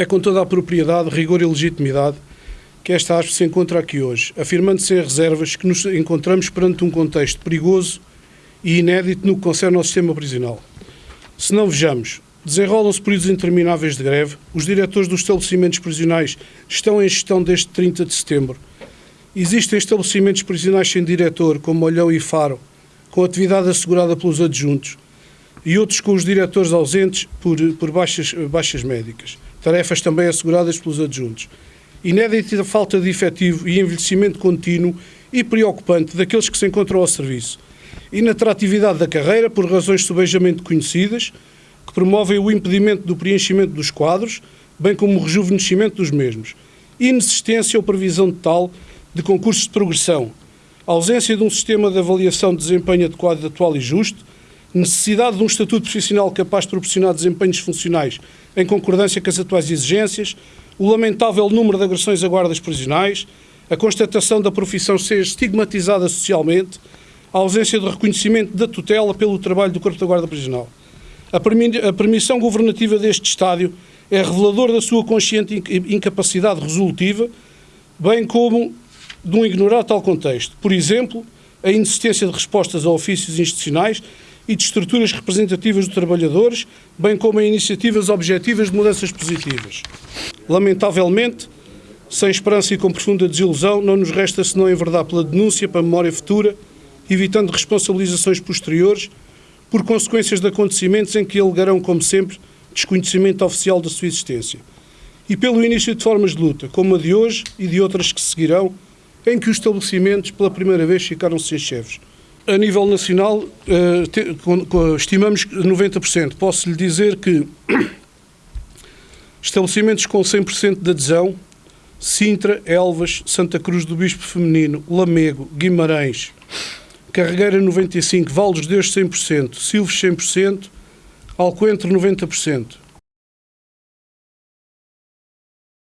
É com toda a propriedade, rigor e legitimidade que esta aspe se encontra aqui hoje, afirmando sem reservas que nos encontramos perante um contexto perigoso e inédito no que concerne ao sistema prisional. Se não vejamos, desenrolam-se períodos intermináveis de greve, os diretores dos estabelecimentos prisionais estão em gestão desde 30 de setembro, existem estabelecimentos prisionais sem diretor, como Olhão e Faro, com atividade assegurada pelos adjuntos, e outros com os diretores ausentes por, por baixas, baixas médicas, tarefas também asseguradas pelos adjuntos. Inédita falta de efetivo e envelhecimento contínuo e preocupante daqueles que se encontram ao serviço, inatratividade da carreira por razões subejamente conhecidas, que promovem o impedimento do preenchimento dos quadros, bem como o rejuvenescimento dos mesmos, inexistência ou previsão de tal de concursos de progressão, ausência de um sistema de avaliação de desempenho adequado, atual e justo, necessidade de um estatuto profissional capaz de proporcionar desempenhos funcionais em concordância com as atuais exigências, o lamentável número de agressões a guardas prisionais, a constatação da profissão ser estigmatizada socialmente, a ausência de reconhecimento da tutela pelo trabalho do Corpo da Guarda Prisional. A, permissão governativa deste estádio é revelador da sua consciente incapacidade resolutiva, bem como de um ignorar tal contexto. Por exemplo, a inexistência de respostas a ofícios institucionais e de estruturas representativas dos trabalhadores, bem como a iniciativas objetivas de mudanças positivas. Lamentavelmente, sem esperança e com profunda desilusão, não nos resta senão enverdar pela denúncia para a memória futura, evitando responsabilizações posteriores por consequências de acontecimentos em que alegarão, como sempre, desconhecimento oficial da sua existência. E pelo início de formas de luta, como a de hoje e de outras que seguirão, em que os estabelecimentos, pela primeira vez, ficaram sem chefes. A nível nacional, uh, estimamos 90%. Posso lhe dizer que estabelecimentos com 100% de adesão, Sintra, Elvas, Santa Cruz do Bispo Feminino, Lamego, Guimarães, Carregueira 95, Val Deus 100%, Silves 100%, Alcoentre 90%.